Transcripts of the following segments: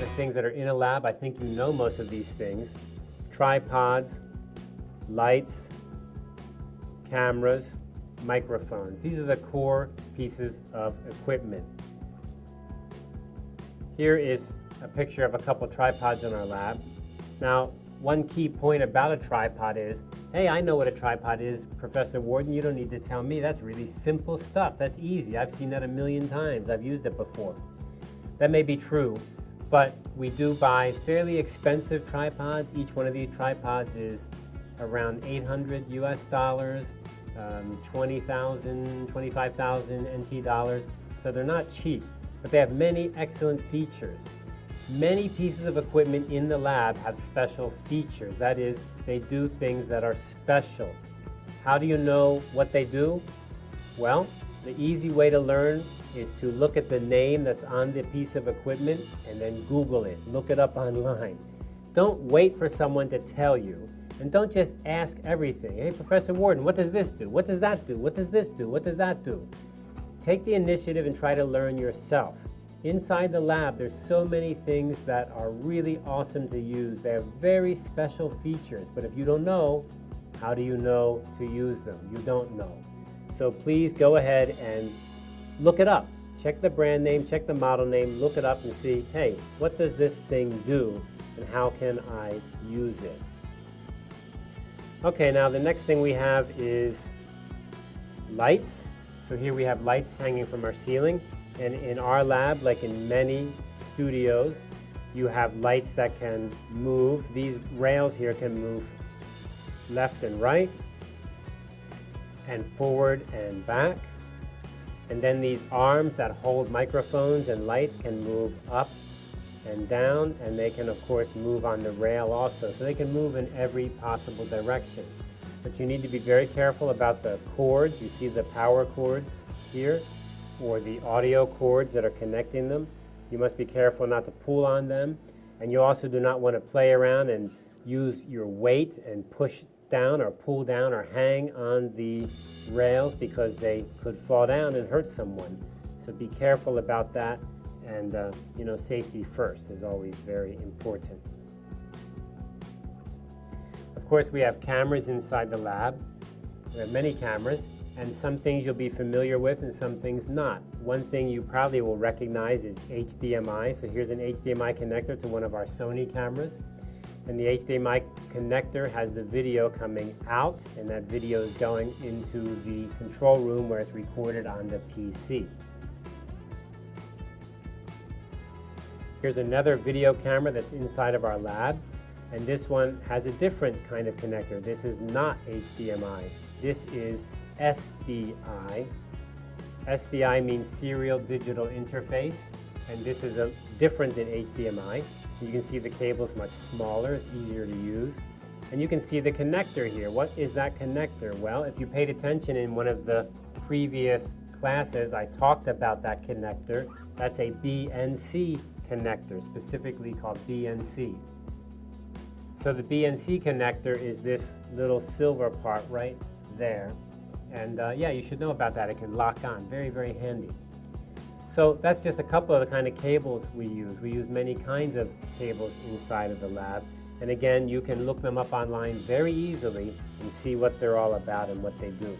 the things that are in a lab, I think you know most of these things. Tripods, lights, cameras, microphones. These are the core pieces of equipment. Here is a picture of a couple tripods in our lab. Now, one key point about a tripod is, hey, I know what a tripod is, Professor Warden, you don't need to tell me. That's really simple stuff. That's easy. I've seen that a million times. I've used it before. That may be true, but we do buy fairly expensive tripods. Each one of these tripods is around 800 US dollars, um, 20,000, 25,000 NT dollars. So they're not cheap, but they have many excellent features. Many pieces of equipment in the lab have special features. That is, they do things that are special. How do you know what they do? Well, the easy way to learn is to look at the name that's on the piece of equipment and then Google it. Look it up online. Don't wait for someone to tell you. And don't just ask everything. Hey, Professor Warden, what does this do? What does that do? What does this do? What does that do? Take the initiative and try to learn yourself. Inside the lab, there's so many things that are really awesome to use. They have very special features, but if you don't know, how do you know to use them? You don't know. So please go ahead and look it up. Check the brand name, check the model name, look it up and see, hey, what does this thing do and how can I use it? Okay, now the next thing we have is lights. So here we have lights hanging from our ceiling. And in our lab, like in many studios, you have lights that can move. These rails here can move left and right, and forward and back. And then these arms that hold microphones and lights can move up and down, and they can of course move on the rail also. So they can move in every possible direction. But you need to be very careful about the cords. You see the power cords here or the audio cords that are connecting them. You must be careful not to pull on them. And you also do not want to play around and use your weight and push down or pull down or hang on the rails because they could fall down and hurt someone. So be careful about that and uh, you know safety first is always very important. Of course we have cameras inside the lab. We have many cameras and some things you'll be familiar with and some things not. One thing you probably will recognize is HDMI. So here's an HDMI connector to one of our Sony cameras. And the HDMI connector has the video coming out and that video is going into the control room where it's recorded on the PC. Here's another video camera that's inside of our lab and this one has a different kind of connector. This is not HDMI. This is SDI. SDI means Serial Digital Interface, and this is a, different than HDMI. You can see the cable is much smaller, it's easier to use. And you can see the connector here. What is that connector? Well, if you paid attention in one of the previous classes, I talked about that connector. That's a BNC connector, specifically called BNC. So the BNC connector is this little silver part right there. And uh, yeah, you should know about that. It can lock on. Very, very handy. So that's just a couple of the kind of cables we use. We use many kinds of cables inside of the lab. And again, you can look them up online very easily and see what they're all about and what they do.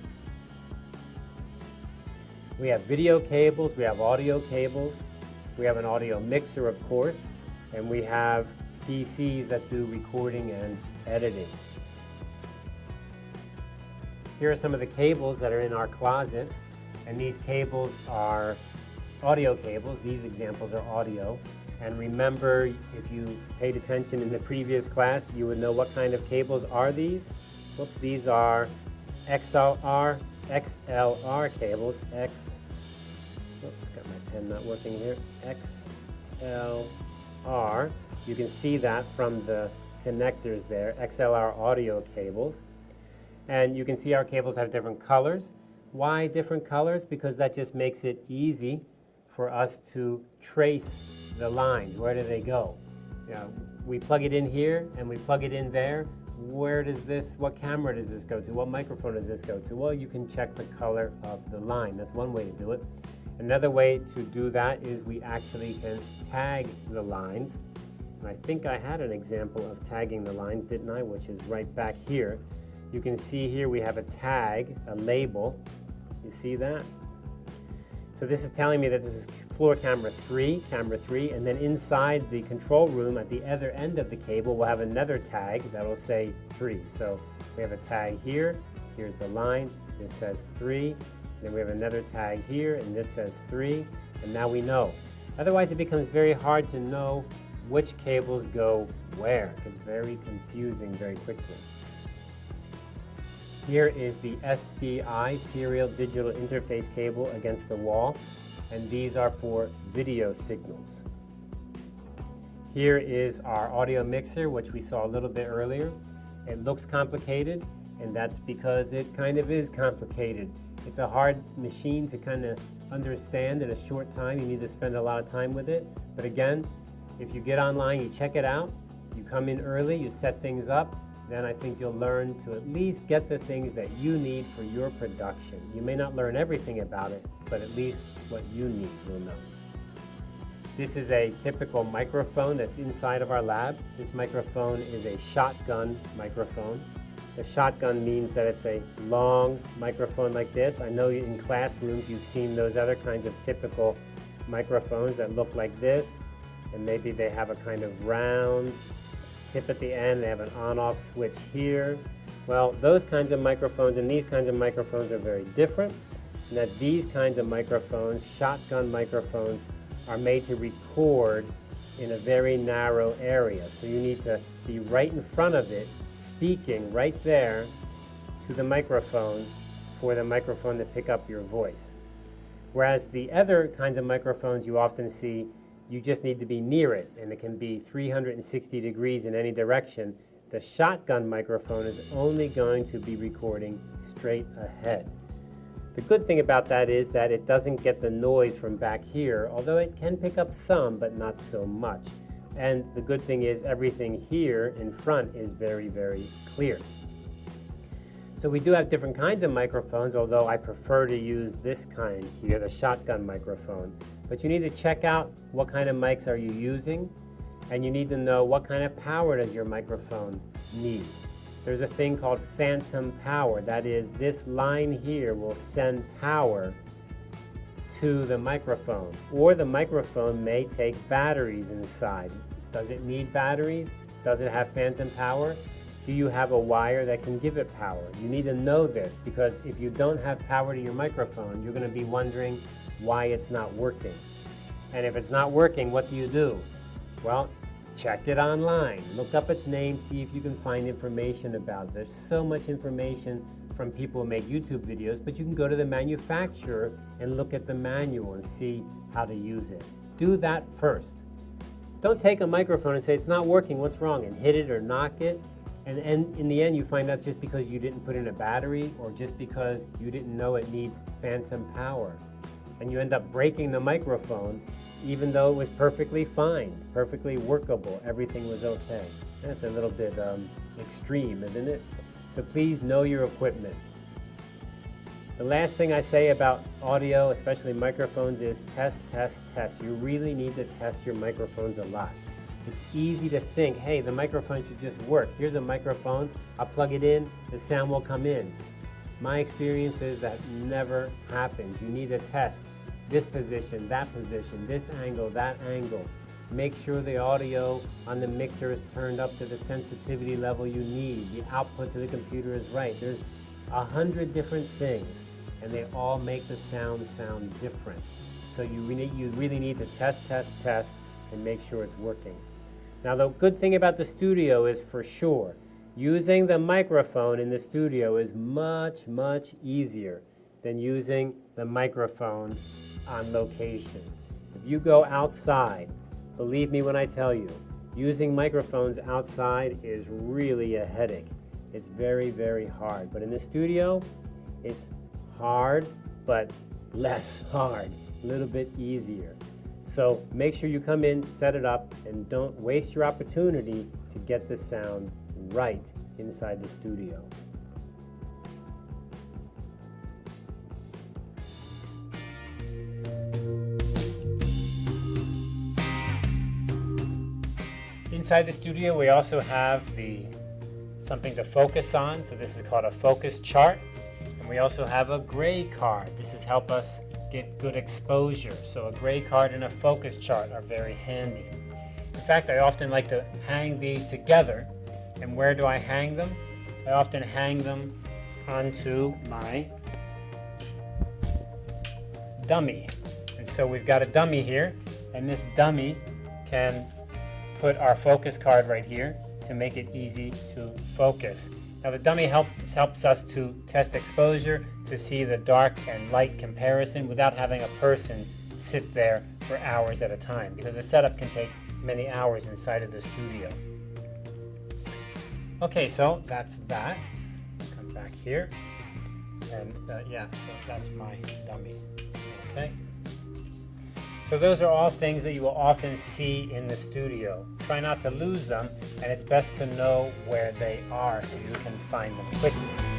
We have video cables, we have audio cables, we have an audio mixer, of course, and we have PCs that do recording and editing. Here are some of the cables that are in our closet, and these cables are audio cables. These examples are audio. And remember, if you paid attention in the previous class, you would know what kind of cables are these. Whoops, these are XLR, XLR cables. X, whoops, got my pen not working here. XLR. You can see that from the connectors there, XLR audio cables. And you can see our cables have different colors. Why different colors? Because that just makes it easy for us to trace the lines. Where do they go? You know, we plug it in here and we plug it in there. where does this, what camera does this go to? What microphone does this go to? Well, you can check the color of the line. That's one way to do it. Another way to do that is we actually can tag the lines. And I think I had an example of tagging the lines, didn't I? Which is right back here. You can see here we have a tag, a label. You see that? So this is telling me that this is floor camera 3, camera 3, and then inside the control room at the other end of the cable we'll have another tag that'll say 3. So we have a tag here, here's the line, this says 3, then we have another tag here, and this says 3, and now we know. Otherwise, it becomes very hard to know which cables go where. It's very confusing very quickly. Here is the SDI serial digital interface cable against the wall, and these are for video signals. Here is our audio mixer, which we saw a little bit earlier. It looks complicated, and that's because it kind of is complicated. It's a hard machine to kind of understand in a short time. You need to spend a lot of time with it. But again, if you get online, you check it out, you come in early, you set things up, then I think you'll learn to at least get the things that you need for your production. You may not learn everything about it, but at least what you need you'll know. This is a typical microphone that's inside of our lab. This microphone is a shotgun microphone. The shotgun means that it's a long microphone like this. I know in classrooms you've seen those other kinds of typical microphones that look like this, and maybe they have a kind of round tip at the end, they have an on-off switch here. Well, those kinds of microphones and these kinds of microphones are very different, and that these kinds of microphones, shotgun microphones, are made to record in a very narrow area. So you need to be right in front of it speaking right there to the microphone for the microphone to pick up your voice. Whereas the other kinds of microphones you often see, you just need to be near it, and it can be 360 degrees in any direction. The shotgun microphone is only going to be recording straight ahead. The good thing about that is that it doesn't get the noise from back here, although it can pick up some, but not so much. And the good thing is everything here in front is very, very clear. So we do have different kinds of microphones, although I prefer to use this kind here, the shotgun microphone. But you need to check out what kind of mics are you using, and you need to know what kind of power does your microphone need. There's a thing called phantom power. That is, this line here will send power to the microphone. Or the microphone may take batteries inside. Does it need batteries? Does it have phantom power? Do you have a wire that can give it power? You need to know this because if you don't have power to your microphone, you're going to be wondering why it's not working. And if it's not working, what do you do? Well, check it online. Look up its name, see if you can find information about it. There's so much information from people who make YouTube videos, but you can go to the manufacturer and look at the manual and see how to use it. Do that first. Don't take a microphone and say it's not working, what's wrong, and hit it or knock it. And, and in the end, you find that's just because you didn't put in a battery or just because you didn't know it needs phantom power. And you end up breaking the microphone even though it was perfectly fine, perfectly workable, everything was okay. That's a little bit um, extreme, isn't it? So please know your equipment. The last thing I say about audio, especially microphones, is test, test, test. You really need to test your microphones a lot. It's easy to think, hey, the microphone should just work. Here's a microphone, I'll plug it in, the sound will come in. My experience is that never happens. You need to test this position, that position, this angle, that angle. Make sure the audio on the mixer is turned up to the sensitivity level you need. The output to the computer is right. There's a hundred different things, and they all make the sound sound different. So you really, you really need to test, test, test, and make sure it's working. Now the good thing about the studio is for sure, using the microphone in the studio is much, much easier than using the microphone on location. If you go outside Believe me when I tell you, using microphones outside is really a headache. It's very, very hard. But in the studio, it's hard, but less hard, a little bit easier. So make sure you come in, set it up, and don't waste your opportunity to get the sound right inside the studio. Inside the studio we also have the something to focus on, so this is called a focus chart. And we also have a gray card. This is help us get good exposure. So a gray card and a focus chart are very handy. In fact, I often like to hang these together. And where do I hang them? I often hang them onto my dummy. And so we've got a dummy here, and this dummy can put our focus card right here to make it easy to focus. Now the dummy helps, helps us to test exposure, to see the dark and light comparison without having a person sit there for hours at a time because the setup can take many hours inside of the studio. Okay, so that's that. Come back here. And uh, yeah, so that's my dummy. Okay. So those are all things that you will often see in the studio. Try not to lose them, and it's best to know where they are so you can find them quickly.